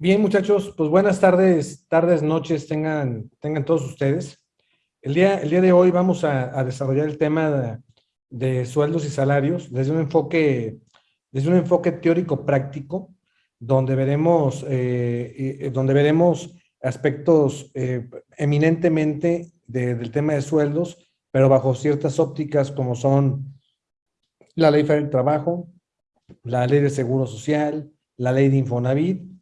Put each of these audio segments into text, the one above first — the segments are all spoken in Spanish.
Bien, muchachos, pues buenas tardes, tardes, noches tengan, tengan todos ustedes. El día, el día de hoy vamos a, desarrollar el tema de, sueldos y salarios desde un enfoque, desde un enfoque teórico práctico, donde veremos, eh, eh, donde veremos aspectos eh, eminentemente del tema de sueldos, pero bajo ciertas ópticas como son la ley del trabajo, la ley de seguro social, la ley de Infonavit,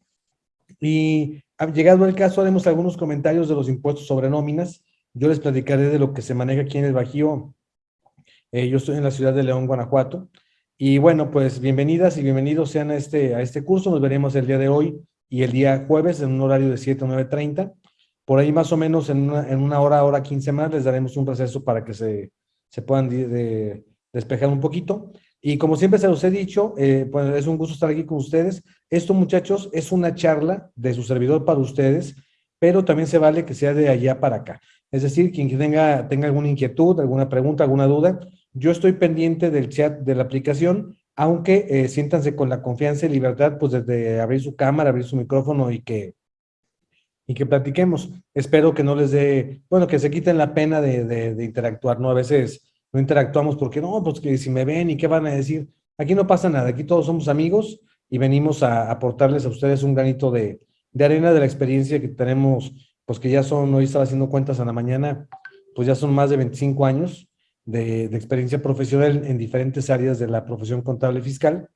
y llegado el caso, haremos algunos comentarios de los impuestos sobre nóminas. Yo les platicaré de lo que se maneja aquí en el Bajío. Eh, yo estoy en la ciudad de León, Guanajuato. Y bueno, pues bienvenidas y bienvenidos sean a este, a este curso. Nos veremos el día de hoy y el día jueves en un horario de 7 a 9.30. Por ahí más o menos en una, en una, hora, hora 15 más, les daremos un receso para que se, se puedan despejar un poquito. Y como siempre se los he dicho, eh, pues es un gusto estar aquí con ustedes. Esto, muchachos, es una charla de su servidor para ustedes, pero también se vale que sea de allá para acá. Es decir, quien tenga, tenga alguna inquietud, alguna pregunta, alguna duda, yo estoy pendiente del chat de la aplicación, aunque eh, siéntanse con la confianza y libertad, pues desde abrir su cámara, abrir su micrófono y que, y que platiquemos. Espero que no les dé, bueno, que se quiten la pena de, de interactuar, ¿no? A veces no interactuamos porque no, pues que si me ven y qué van a decir. Aquí no pasa nada, aquí todos somos amigos y venimos a aportarles a ustedes un granito de, arena de la experiencia que tenemos, pues que ya son, hoy estaba haciendo cuentas a la mañana, pues ya son más de 25 años de, experiencia profesional en diferentes áreas de la profesión contable fiscal.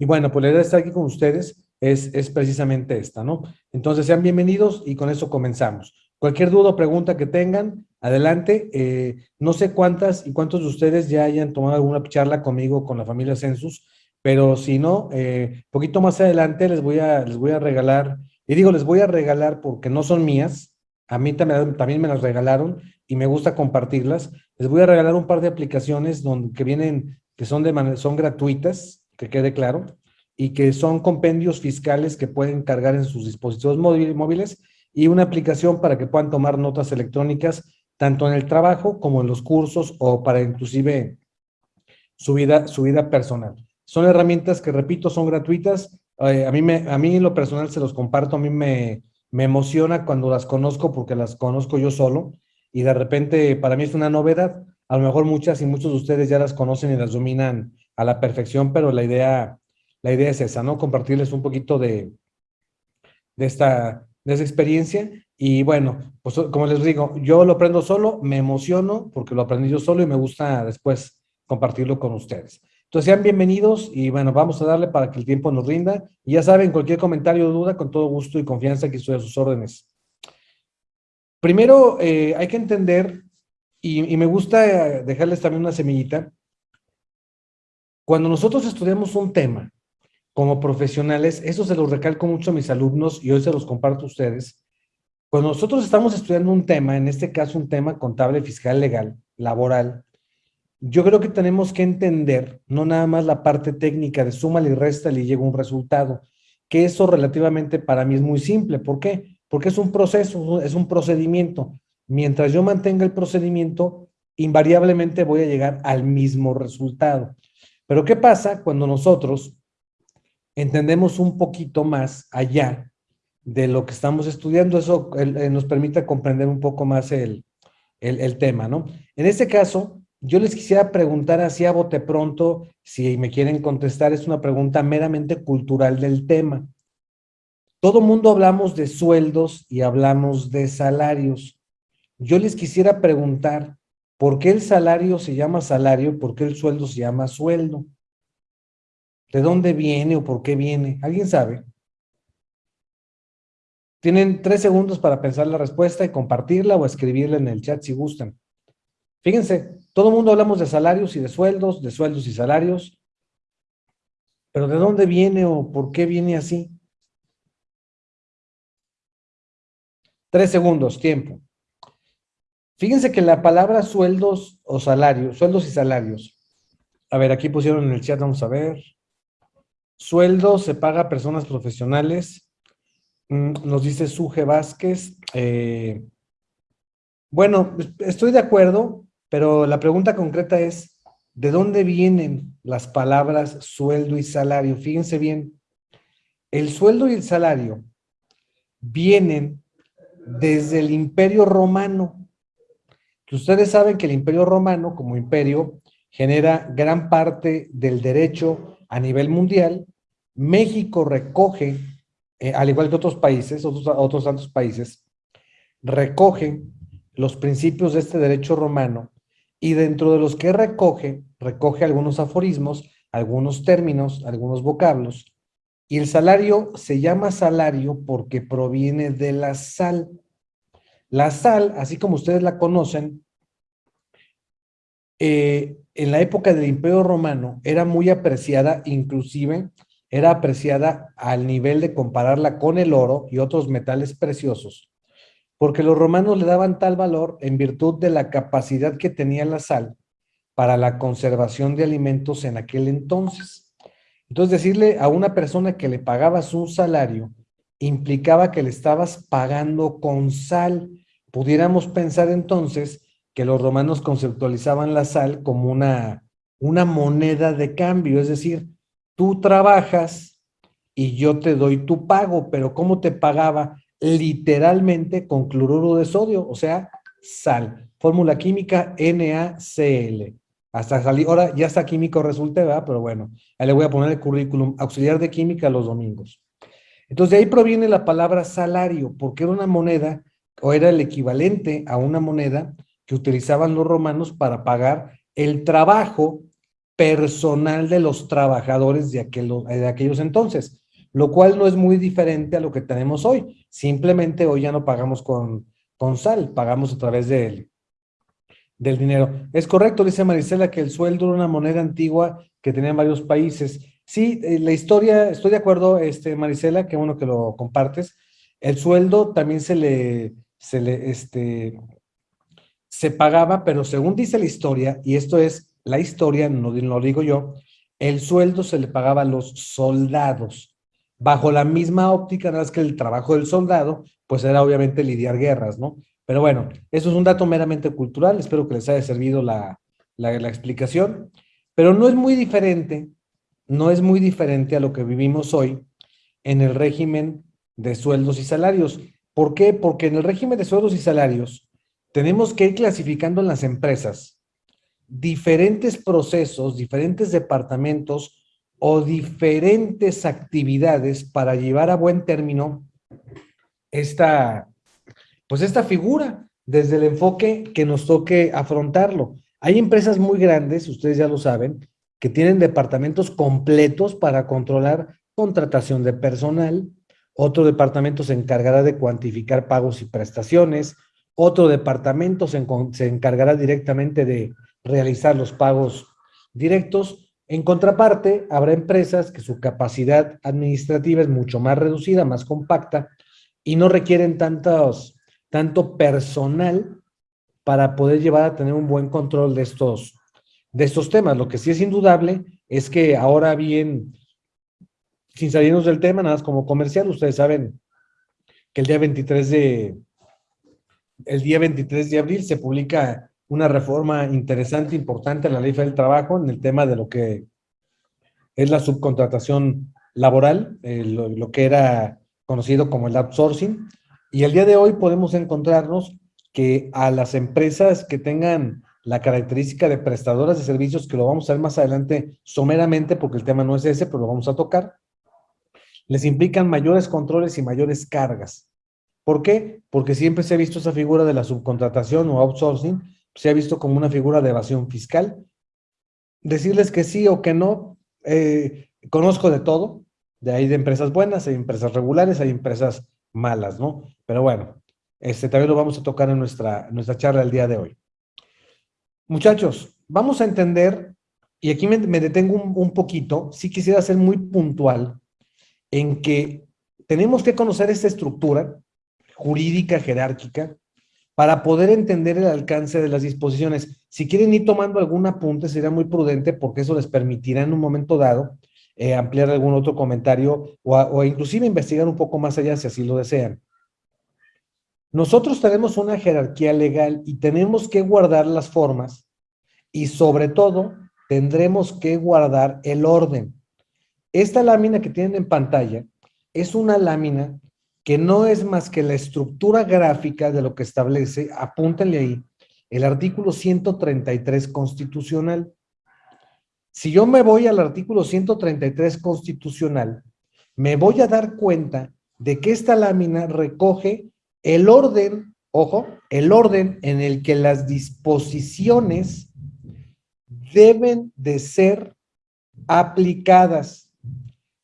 Y bueno, pues la idea de estar aquí con ustedes es, es precisamente esta, ¿no? Entonces sean bienvenidos y con eso comenzamos. Cualquier duda o pregunta que tengan, adelante. Eh, no sé cuántas y cuántos de ustedes ya hayan tomado alguna charla conmigo con la familia Census, pero si no, eh, poquito más adelante les voy, a, les voy a regalar, y digo les voy a regalar porque no son mías, a mí también, también me las regalaron y me gusta compartirlas. Les voy a regalar un par de aplicaciones donde, que vienen, que son, de son gratuitas, que quede claro, y que son compendios fiscales que pueden cargar en sus dispositivos móviles y una aplicación para que puedan tomar notas electrónicas tanto en el trabajo como en los cursos o para inclusive su vida, su vida personal. Son herramientas que, repito, son gratuitas. Eh, a, mí me, a mí lo personal se los comparto, a mí me, me emociona cuando las conozco porque las conozco yo solo y de repente para mí es una novedad. A lo mejor muchas y muchos de ustedes ya las conocen y las dominan a la perfección, pero la idea, la idea es esa, ¿no? Compartirles un poquito de, de, esta, de esa experiencia y bueno, pues como les digo, yo lo aprendo solo, me emociono porque lo aprendí yo solo y me gusta después compartirlo con ustedes. Entonces sean bienvenidos y bueno, vamos a darle para que el tiempo nos rinda. Y ya saben, cualquier comentario o duda, con todo gusto y confianza que estoy a sus órdenes. Primero, eh, hay que entender, y, y me gusta dejarles también una semillita, cuando nosotros estudiamos un tema como profesionales, eso se los recalco mucho a mis alumnos y hoy se los comparto a ustedes, cuando nosotros estamos estudiando un tema, en este caso un tema contable, fiscal, legal, laboral, yo creo que tenemos que entender no nada más la parte técnica de suma y resta y llega un resultado, que eso relativamente para mí es muy simple. ¿Por qué? Porque es un proceso, es un procedimiento. Mientras yo mantenga el procedimiento, invariablemente voy a llegar al mismo resultado. Pero ¿qué pasa cuando nosotros entendemos un poquito más allá de lo que estamos estudiando, eso eh, nos permite comprender un poco más el, tema, ¿no? En este caso, yo les quisiera preguntar así a bote pronto, si me quieren contestar, es una pregunta meramente cultural del tema. Todo mundo hablamos de sueldos y hablamos de salarios. Yo les quisiera preguntar, ¿por qué el salario se llama salario? ¿Por qué el sueldo se llama sueldo? ¿De dónde viene o por qué viene? ¿Alguien sabe? Tienen tres segundos para pensar la respuesta y compartirla o escribirla en el chat si gustan. Fíjense, todo el mundo hablamos de salarios y de sueldos, de sueldos y salarios, pero ¿de dónde viene o por qué viene así? Tres segundos, tiempo. Fíjense que la palabra sueldos o salarios, sueldos y salarios. A ver, aquí pusieron en el chat, vamos a ver. Sueldo se paga a personas profesionales Mm, nos dice Suje Vázquez. Eh, bueno, estoy de acuerdo, pero la pregunta concreta es, ¿de dónde vienen las palabras sueldo y salario? Fíjense bien, el sueldo y el salario vienen desde el imperio romano. Ustedes saben que el imperio romano como imperio genera gran parte del derecho a nivel mundial. México recoge, eh, al igual que otros países, otros, otros tantos países, recoge los principios de este derecho romano y dentro de los que recoge, recoge algunos aforismos, algunos términos, algunos vocablos, y el salario se llama salario porque proviene de la sal. La sal, así como ustedes la conocen, eh, en la época del Imperio Romano era muy apreciada, inclusive era apreciada al nivel de compararla con el oro y otros metales preciosos, porque los romanos le daban tal valor en virtud de la capacidad que tenía la sal para la conservación de alimentos en aquel entonces. Entonces decirle a una persona que le pagabas un salario implicaba que le estabas pagando con sal. Pudiéramos pensar entonces que los romanos conceptualizaban la sal como una, una moneda de cambio, es decir, tú trabajas y yo te doy tu pago, pero ¿cómo te pagaba? literalmente con cloruro de sodio, o sea, sal. Fórmula química NaCl. Hasta salir, ahora ya está químico resulte, ¿verdad? Pero bueno, ahí le voy a poner el currículum, auxiliar de química los domingos. Entonces de ahí proviene la palabra salario, porque era una moneda, o era el equivalente a una moneda que utilizaban los romanos para pagar el trabajo personal de los trabajadores de, de aquellos entonces lo cual no es muy diferente a lo que tenemos hoy. Simplemente hoy ya no pagamos con, con sal, pagamos a través de, del dinero. Es correcto, dice Marisela, que el sueldo era una moneda antigua que tenían varios países. Sí, eh, la historia, estoy de acuerdo, este, Marisela, qué bueno que lo compartes. El sueldo también se le, se le, este, se pagaba, pero según dice la historia, y esto es la historia, no, lo digo yo, el sueldo se le pagaba a los soldados bajo la misma óptica, nada más que el trabajo del soldado, pues era obviamente lidiar guerras, ¿no? Pero bueno, eso es un dato meramente cultural, espero que les haya servido la, la, explicación, pero no es muy diferente, no es muy diferente a lo que vivimos hoy en el régimen de sueldos y salarios. ¿Por qué? Porque en el régimen de sueldos y salarios tenemos que ir clasificando en las empresas diferentes procesos, diferentes departamentos o diferentes actividades para llevar a buen término esta, pues esta figura desde el enfoque que nos toque afrontarlo. Hay empresas muy grandes, ustedes ya lo saben, que tienen departamentos completos para controlar contratación de personal, otro departamento se encargará de cuantificar pagos y prestaciones, otro departamento se, se encargará directamente de realizar los pagos directos, en contraparte, habrá empresas que su capacidad administrativa es mucho más reducida, más compacta, y no requieren tantos, tanto personal para poder llevar a tener un buen control de estos, de estos temas. Lo que sí es indudable es que ahora bien, sin salirnos del tema, nada más como comercial, ustedes saben que el día 23 de, el día 23 de abril se publica una reforma interesante, importante en la ley del trabajo en el tema de lo que es la subcontratación laboral, eh, lo, que era conocido como el outsourcing. Y el día de hoy podemos encontrarnos que a las empresas que tengan la característica de prestadoras de servicios, que lo vamos a ver más adelante someramente, porque el tema no es ese, pero lo vamos a tocar, les implican mayores controles y mayores cargas. ¿Por qué? Porque siempre se ha visto esa figura de la subcontratación o outsourcing se ha visto como una figura de evasión fiscal. Decirles que sí o que no, eh, conozco de todo, de ahí de empresas buenas, hay empresas regulares, hay empresas malas, ¿no? Pero bueno, este también lo vamos a tocar en nuestra, nuestra charla el día de hoy. Muchachos, vamos a entender, y aquí me, detengo un, un poquito, sí quisiera ser muy puntual, en que tenemos que conocer esta estructura jurídica, jerárquica, para poder entender el alcance de las disposiciones. Si quieren ir tomando algún apunte, sería muy prudente porque eso les permitirá en un momento dado eh, ampliar algún otro comentario o, o inclusive investigar un poco más allá si así lo desean. Nosotros tenemos una jerarquía legal y tenemos que guardar las formas y sobre todo tendremos que guardar el orden. Esta lámina que tienen en pantalla es una lámina que no es más que la estructura gráfica de lo que establece, apúntenle ahí, el artículo 133 constitucional. Si yo me voy al artículo 133 constitucional, me voy a dar cuenta de que esta lámina recoge el orden, ojo, el orden en el que las disposiciones deben de ser aplicadas.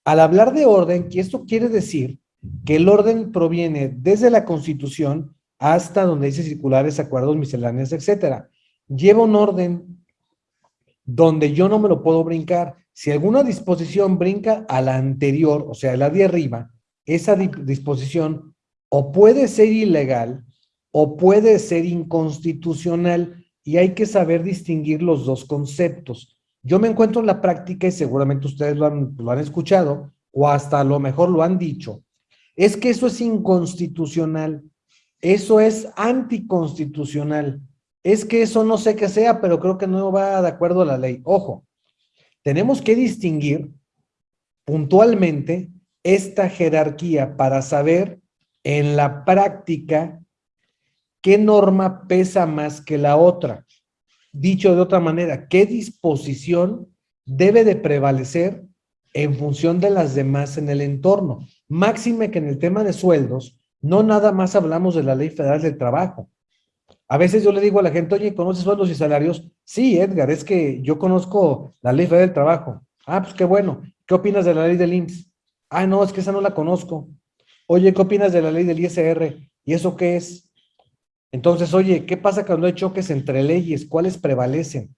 Al hablar de orden, que esto quiere decir que el orden proviene desde la Constitución hasta donde dice circulares, acuerdos, misceláneos, etcétera. Lleva un orden donde yo no me lo puedo brincar. Si alguna disposición brinca a la anterior, o sea, la de arriba, esa disposición o puede ser ilegal o puede ser inconstitucional y hay que saber distinguir los dos conceptos. Yo me encuentro en la práctica y seguramente ustedes lo han, lo han escuchado o hasta a lo mejor lo han dicho. Es que eso es inconstitucional, eso es anticonstitucional, es que eso no sé qué sea, pero creo que no va de acuerdo a la ley. Ojo, tenemos que distinguir puntualmente esta jerarquía para saber en la práctica qué norma pesa más que la otra. Dicho de otra manera, qué disposición debe de prevalecer en función de las demás en el entorno. Máxime que en el tema de sueldos, no nada más hablamos de la Ley Federal del Trabajo. A veces yo le digo a la gente, oye, ¿conoces sueldos y salarios? Sí, Edgar, es que yo conozco la Ley Federal del Trabajo. Ah, pues qué bueno. ¿Qué opinas de la ley del IMSS? Ah, no, es que esa no la conozco. Oye, ¿qué opinas de la ley del ISR? ¿Y eso qué es? Entonces, oye, ¿qué pasa cuando hay choques entre leyes? ¿Cuáles prevalecen?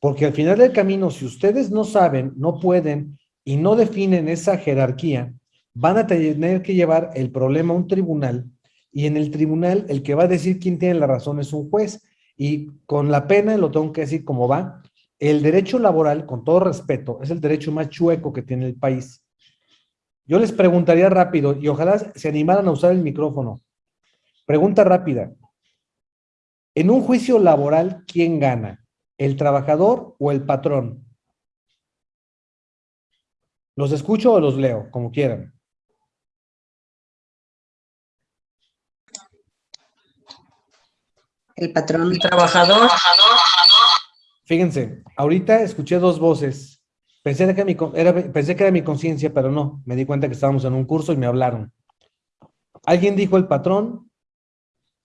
Porque al final del camino, si ustedes no saben, no pueden y no definen esa jerarquía, van a tener que llevar el problema a un tribunal y en el tribunal el que va a decir quién tiene la razón es un juez. Y con la pena, lo tengo que decir como va, el derecho laboral, con todo respeto, es el derecho más chueco que tiene el país. Yo les preguntaría rápido, y ojalá se animaran a usar el micrófono. Pregunta rápida. En un juicio laboral, ¿quién gana? ¿El trabajador o el patrón? ¿Los escucho o los leo? Como quieran. El patrón. El trabajador. Fíjense, ahorita escuché dos voces. Pensé que, era, pensé que era mi conciencia, pero no. Me di cuenta que estábamos en un curso y me hablaron. Alguien dijo el patrón,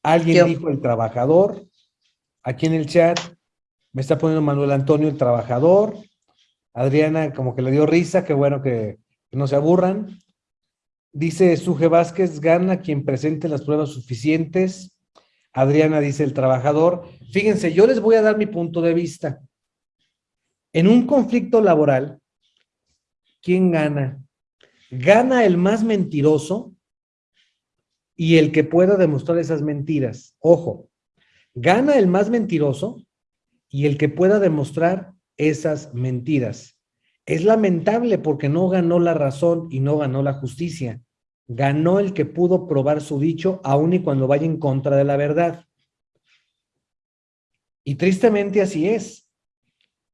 alguien dijo el trabajador. Aquí en el chat me está poniendo Manuel Antonio el trabajador. Adriana como que le dio risa, qué bueno que, no se aburran. Dice Suje Vázquez, gana quien presente las pruebas suficientes. Adriana dice el trabajador. Fíjense, yo les voy a dar mi punto de vista. En un conflicto laboral, ¿quién gana? Gana el más mentiroso y el que pueda demostrar esas mentiras. Ojo, gana el más mentiroso y el que pueda demostrar esas mentiras. Es lamentable porque no ganó la razón y no ganó la justicia. Ganó el que pudo probar su dicho aun y cuando vaya en contra de la verdad. Y tristemente así es.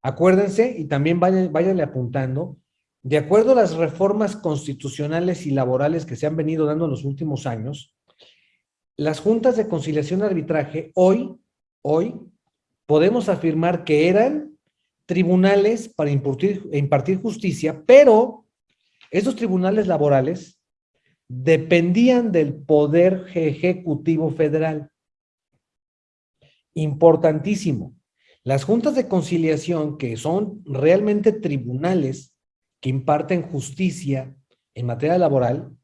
Acuérdense y también vayan, váyanle apuntando, de acuerdo a las reformas constitucionales y laborales que se han venido dando en los últimos años, las juntas de conciliación y arbitraje hoy, hoy, podemos afirmar que eran tribunales para impartir, justicia, pero esos tribunales laborales dependían del poder ejecutivo federal. Importantísimo. Las juntas de conciliación, que son realmente tribunales que imparten justicia en materia laboral,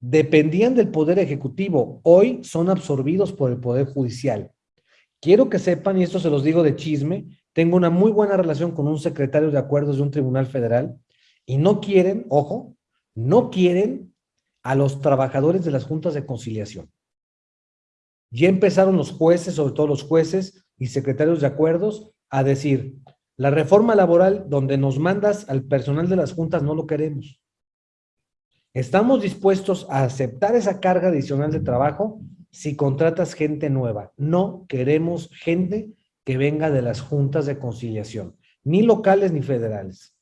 dependían del Poder Ejecutivo. Hoy son absorbidos por el Poder Judicial. Quiero que sepan, y esto se los digo de chisme, tengo una muy buena relación con un secretario de acuerdos de un tribunal federal y no quieren, ojo, no quieren a los trabajadores de las juntas de conciliación. Ya empezaron los jueces, sobre todo los jueces, y secretarios de acuerdos a decir, la reforma laboral donde nos mandas al personal de las juntas no lo queremos. Estamos dispuestos a aceptar esa carga adicional de trabajo si contratas gente nueva. No queremos gente que venga de las juntas de conciliación, ni locales ni federales.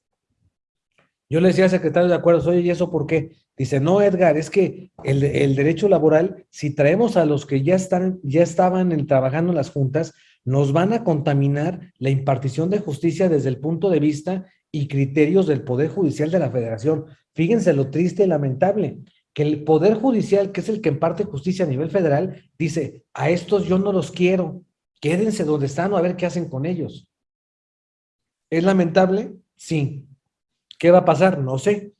Yo le decía al secretario de acuerdos, oye, ¿y eso por qué? Dice, no, Edgar, es que el, derecho laboral, si traemos a los que ya, están, ya estaban trabajando en las juntas, nos van a contaminar la impartición de justicia desde el punto de vista y criterios del Poder Judicial de la Federación. Fíjense lo triste y lamentable, que el Poder Judicial, que es el que imparte justicia a nivel federal, dice, a estos yo no los quiero, quédense donde están a ver qué hacen con ellos. ¿Es lamentable? Sí. ¿Qué va a pasar? No sé.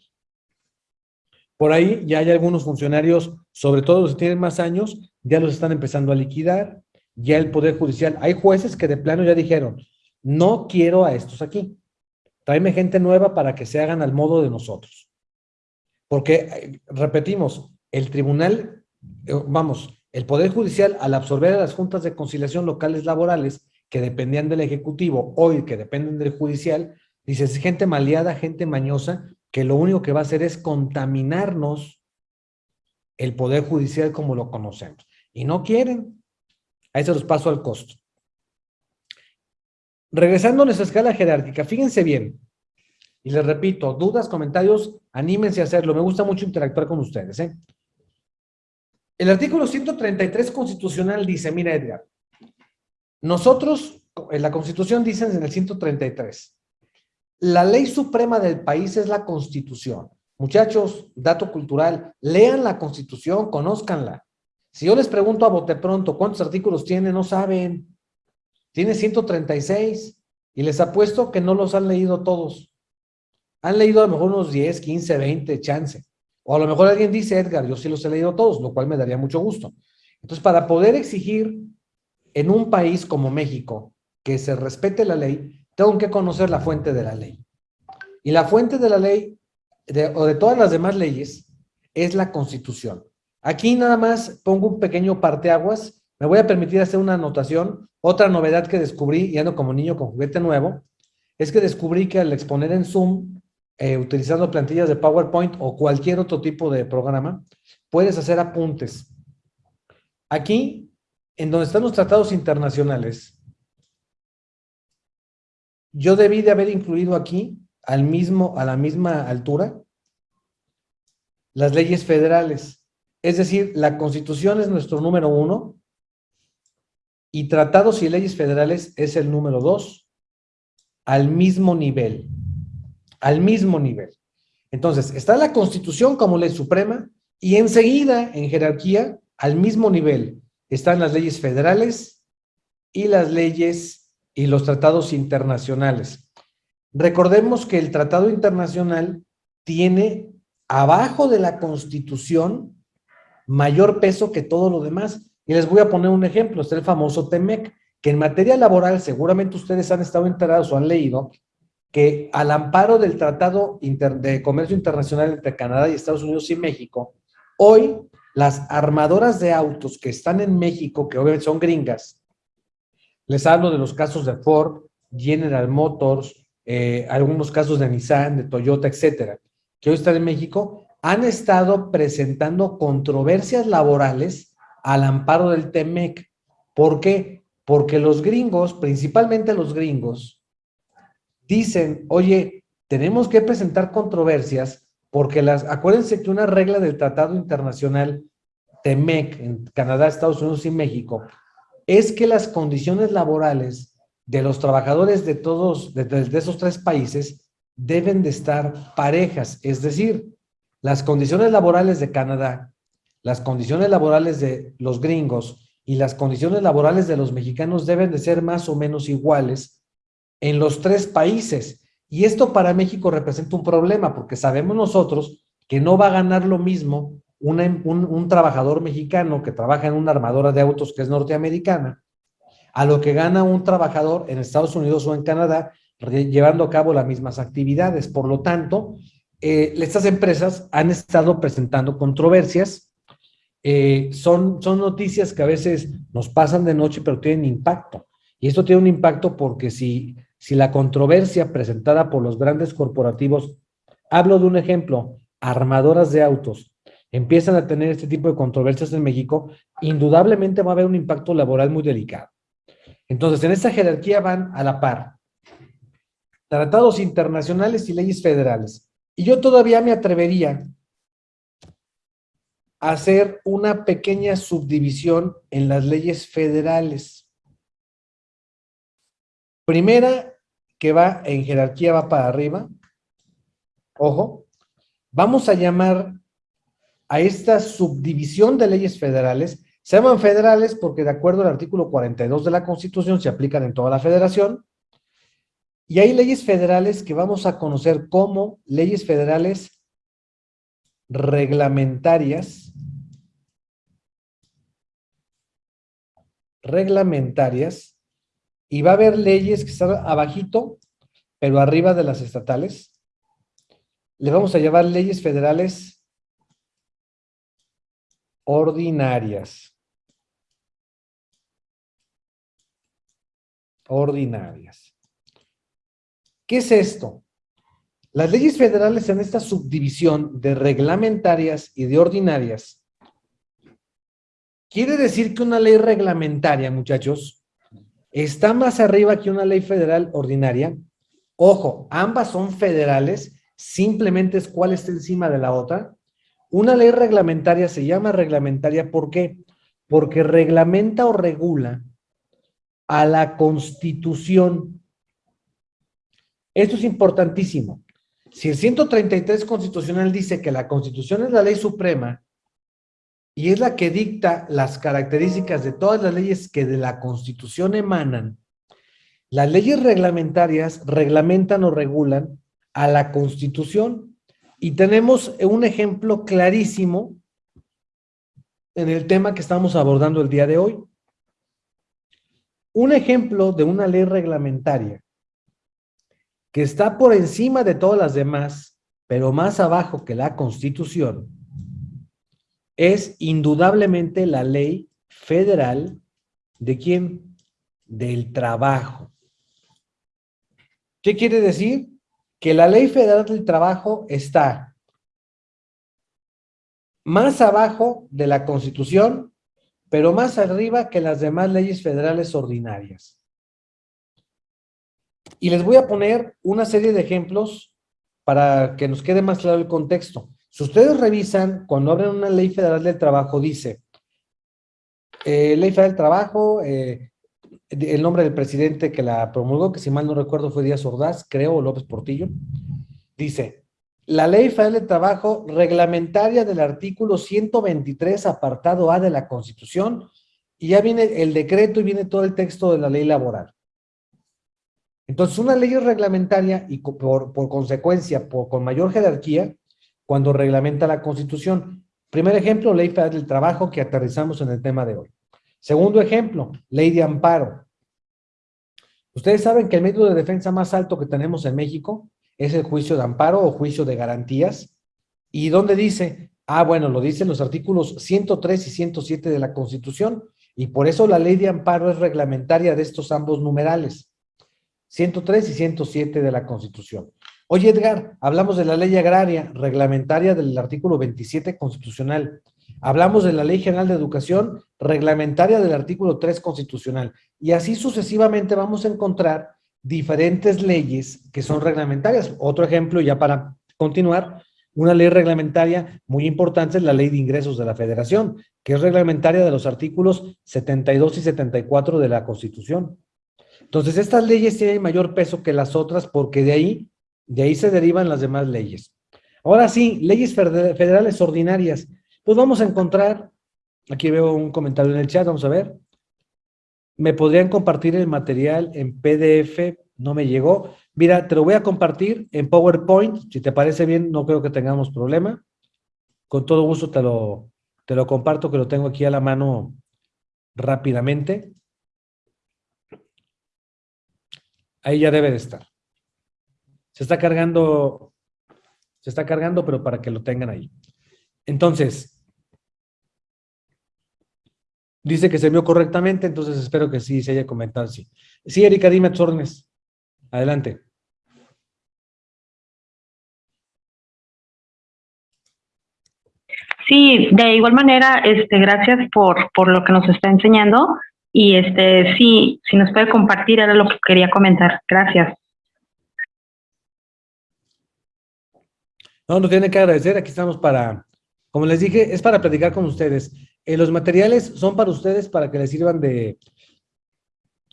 Por ahí ya hay algunos funcionarios, sobre todo los que tienen más años, ya los están empezando a liquidar, ya el Poder Judicial, hay jueces que de plano ya dijeron, no quiero a estos aquí, tráeme gente nueva para que se hagan al modo de nosotros. Porque, eh, repetimos, el tribunal, eh, vamos, el Poder Judicial al absorber a las juntas de conciliación locales laborales que dependían del Ejecutivo, hoy que dependen del Judicial, dices, gente maleada, gente mañosa, que lo único que va a hacer es contaminarnos el Poder Judicial como lo conocemos. Y no quieren. Ahí se los paso al costo. Regresando a nuestra escala jerárquica, fíjense bien, y les repito, dudas, comentarios, anímense a hacerlo. Me gusta mucho interactuar con ustedes. ¿eh? El artículo 133 constitucional dice, mira Edgar, nosotros, en la constitución dicen en el 133, la ley suprema del país es la constitución. Muchachos, dato cultural, lean la constitución, conózcanla. Si yo les pregunto a bote pronto cuántos artículos tiene, no saben. Tiene 136 y les apuesto que no los han leído todos. Han leído a lo mejor unos 10, 15, 20, chance. O a lo mejor alguien dice, Edgar, yo sí los he leído todos, lo cual me daría mucho gusto. Entonces, para poder exigir en un país como México que se respete la ley, tengo que conocer la fuente de la ley. Y la fuente de la ley, o de todas las demás leyes, es la Constitución. Aquí nada más pongo un pequeño parteaguas. Me voy a permitir hacer una anotación. Otra novedad que descubrí, y ando como niño con juguete nuevo, es que descubrí que al exponer en Zoom, eh, utilizando plantillas de PowerPoint o cualquier otro tipo de programa, puedes hacer apuntes. Aquí, en donde están los tratados internacionales, yo debí de haber incluido aquí, al mismo, a la misma altura, las leyes federales. Es decir, la Constitución es nuestro número uno y tratados y leyes federales es el número dos, al mismo nivel. Al mismo nivel. Entonces, está la Constitución como ley suprema y enseguida, en jerarquía, al mismo nivel, están las leyes federales y las leyes y los tratados internacionales. Recordemos que el tratado internacional tiene abajo de la Constitución mayor peso que todo lo demás. Y les voy a poner un ejemplo, es el famoso TEMEC, que en materia laboral seguramente ustedes han estado enterados o han leído que al amparo del Tratado de Comercio Internacional entre Canadá y Estados Unidos y México, hoy las armadoras de autos que están en México, que obviamente son gringas, les hablo de los casos de Ford, General Motors, eh, algunos casos de Nissan, de Toyota, etcétera, que hoy están en México, han estado presentando controversias laborales al amparo del TEMEC. ¿Por qué? Porque los gringos, principalmente los gringos, dicen, oye, tenemos que presentar controversias porque las, acuérdense que una regla del Tratado Internacional TEMEC en Canadá, Estados Unidos y México es que las condiciones laborales de los trabajadores de todos, de, esos tres países, deben de estar parejas. Es decir, las condiciones laborales de Canadá, las condiciones laborales de los gringos y las condiciones laborales de los mexicanos deben de ser más o menos iguales en los tres países. Y esto para México representa un problema porque sabemos nosotros que no va a ganar lo mismo un, trabajador mexicano que trabaja en una armadora de autos que es norteamericana, a lo que gana un trabajador en Estados Unidos o en Canadá llevando a cabo las mismas actividades. Por lo tanto, eh, estas empresas han estado presentando controversias. Eh, son, son noticias que a veces nos pasan de noche, pero tienen impacto. Y esto tiene un impacto porque si, si la controversia presentada por los grandes corporativos, hablo de un ejemplo, armadoras de autos, empiezan a tener este tipo de controversias en México, indudablemente va a haber un impacto laboral muy delicado. Entonces, en esta jerarquía van a la par. Tratados internacionales y leyes federales. Y yo todavía me atrevería hacer una pequeña subdivisión en las leyes federales. Primera, que va en jerarquía, va para arriba. Ojo, vamos a llamar a esta subdivisión de leyes federales, se llaman federales porque de acuerdo al artículo 42 de la Constitución se aplican en toda la federación, y hay leyes federales que vamos a conocer como leyes federales reglamentarias, reglamentarias, y va a haber leyes que están abajito, pero arriba de las estatales. Le vamos a llamar leyes federales ordinarias. Ordinarias. ¿Qué es esto? Las leyes federales en esta subdivisión de reglamentarias y de ordinarias, quiere decir que una ley reglamentaria, muchachos, está más arriba que una ley federal ordinaria. Ojo, ambas son federales, simplemente es cuál está encima de la otra. Una ley reglamentaria se llama reglamentaria, ¿por qué? Porque reglamenta o regula a la Constitución. Esto es importantísimo. Si el 133 constitucional dice que la Constitución es la ley suprema y es la que dicta las características de todas las leyes que de la Constitución emanan, las leyes reglamentarias reglamentan o regulan a la Constitución. Y tenemos un ejemplo clarísimo en el tema que estamos abordando el día de hoy. Un ejemplo de una ley reglamentaria que está por encima de todas las demás, pero más abajo que la Constitución, es indudablemente la ley federal de quién? Del trabajo. ¿Qué quiere decir? Que la ley federal del trabajo está más abajo de la Constitución, pero más arriba que las demás leyes federales ordinarias. Y les voy a poner una serie de ejemplos para que nos quede más claro el contexto. Si ustedes revisan, cuando abren una ley federal del trabajo, dice, eh, ley federal del trabajo, eh, el nombre del presidente que la promulgó, que si mal no recuerdo fue Díaz Ordaz, creo, o López Portillo, dice, la ley federal del trabajo reglamentaria del artículo 123, apartado A de la Constitución, y ya viene el decreto y viene todo el texto de la ley laboral. Entonces, una ley reglamentaria y por, consecuencia, con mayor jerarquía, cuando reglamenta la Constitución. Primer ejemplo, Ley Federal del Trabajo que aterrizamos en el tema de hoy. Segundo ejemplo, Ley de Amparo. Ustedes saben que el método de defensa más alto que tenemos en México es el juicio de amparo o juicio de garantías. ¿Y dónde dice? Ah, bueno, lo dicen los artículos 103 y 107 de la Constitución. Y por eso la ley de amparo es reglamentaria de estos ambos numerales. 103 y 107 de la Constitución. Oye, Edgar, hablamos de la ley agraria reglamentaria del artículo 27 constitucional. Hablamos de la Ley General de Educación reglamentaria del artículo 3 constitucional. Y así sucesivamente vamos a encontrar diferentes leyes que son reglamentarias. Otro ejemplo, ya para continuar, una ley reglamentaria muy importante es la Ley de Ingresos de la Federación, que es reglamentaria de los artículos 72 y 74 de la Constitución. Entonces, estas leyes tienen mayor peso que las otras porque de ahí, de ahí se derivan las demás leyes. Ahora sí, leyes federales ordinarias. Pues vamos a encontrar, aquí veo un comentario en el chat, vamos a ver. ¿Me podrían compartir el material en PDF? No me llegó. Mira, te lo voy a compartir en PowerPoint. Si te parece bien, no creo que tengamos problema. Con todo gusto te lo, te lo comparto, que lo tengo aquí a la mano rápidamente. Ahí ya debe de estar. Se está cargando, se está cargando, pero para que lo tengan ahí. Entonces, dice que se vio correctamente, entonces espero que sí se haya comentado sí. Sí, Erika, dime tus Adelante. Sí, de igual manera, este, gracias por, por lo que nos está enseñando. Y este, sí, si nos puede compartir, era lo que quería comentar. Gracias. No, nos tiene que agradecer. Aquí estamos para, Como les dije, es para platicar con ustedes. Eh, los materiales son para ustedes para que les sirvan de,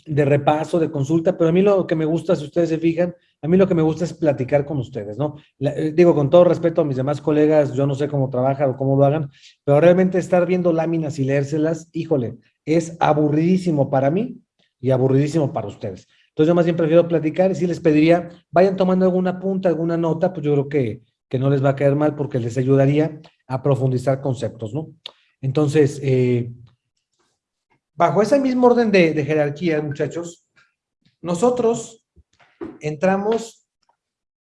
de repaso, de consulta, pero a mí lo que me gusta, si ustedes se fijan, a mí lo que me gusta es platicar con ustedes, ¿no? Eh, digo, con todo respeto a mis demás colegas, yo no sé cómo trabajan o cómo lo hagan, pero realmente estar viendo láminas y leérselas, híjole, es aburridísimo para mí y aburridísimo para ustedes. Entonces yo más bien prefiero platicar y si les pediría, vayan tomando alguna punta, alguna nota, pues yo creo que, que no les va a caer mal porque les ayudaría a profundizar conceptos, ¿no? Entonces, eh, bajo ese mismo orden de, de jerarquía, muchachos, nosotros entramos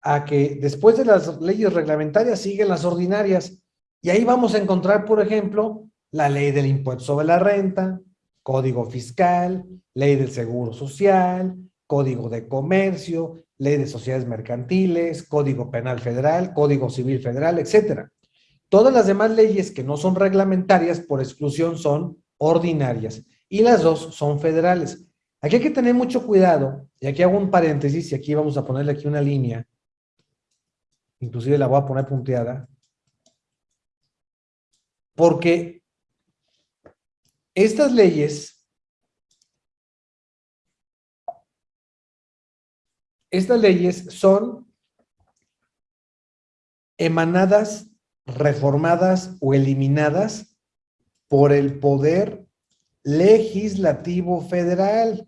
a que después de las leyes reglamentarias siguen las ordinarias y ahí vamos a encontrar, por ejemplo, la ley del impuesto sobre la renta, código fiscal, ley del seguro social, código de comercio, ley de sociedades mercantiles, código penal federal, código civil federal, etcétera. Todas las demás leyes que no son reglamentarias por exclusión son ordinarias y las dos son federales. Aquí hay que tener mucho cuidado, y aquí hago un paréntesis y aquí vamos a ponerle aquí una línea, inclusive la voy a poner punteada, porque estas leyes, estas leyes son emanadas, reformadas o eliminadas por el poder legislativo federal.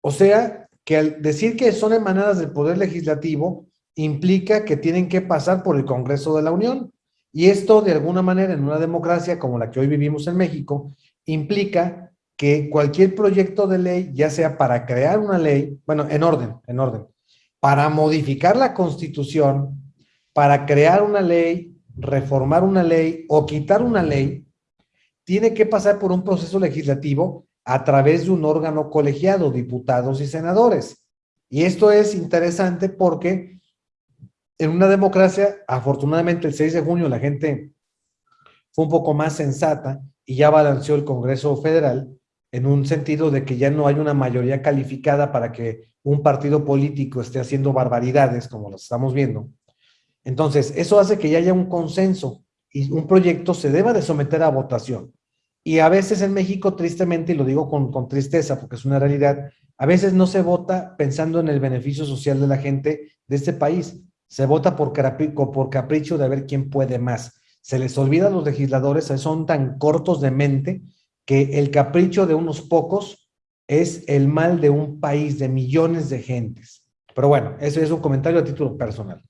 O sea, que al decir que son emanadas del Poder Legislativo, implica que tienen que pasar por el Congreso de la Unión. Y esto, de alguna manera, en una democracia como la que hoy vivimos en México, implica que cualquier proyecto de ley, ya sea para crear una ley, bueno, en orden, en orden, para modificar la Constitución, para crear una ley, reformar una ley o quitar una ley, tiene que pasar por un proceso legislativo a través de un órgano colegiado, diputados y senadores. Y esto es interesante porque en una democracia, afortunadamente el 6 de junio la gente fue un poco más sensata y ya balanceó el Congreso Federal en un sentido de que ya no hay una mayoría calificada para que un partido político esté haciendo barbaridades como las estamos viendo. Entonces, eso hace que ya haya un consenso y un proyecto se deba de someter a votación. Y a veces en México, tristemente, y lo digo con, con, tristeza porque es una realidad, a veces no se vota pensando en el beneficio social de la gente de este país. Se vota por, por capricho de ver quién puede más. Se les olvida a los legisladores, son tan cortos de mente que el capricho de unos pocos es el mal de un país, de millones de gentes. Pero bueno, ese es un comentario a título personal.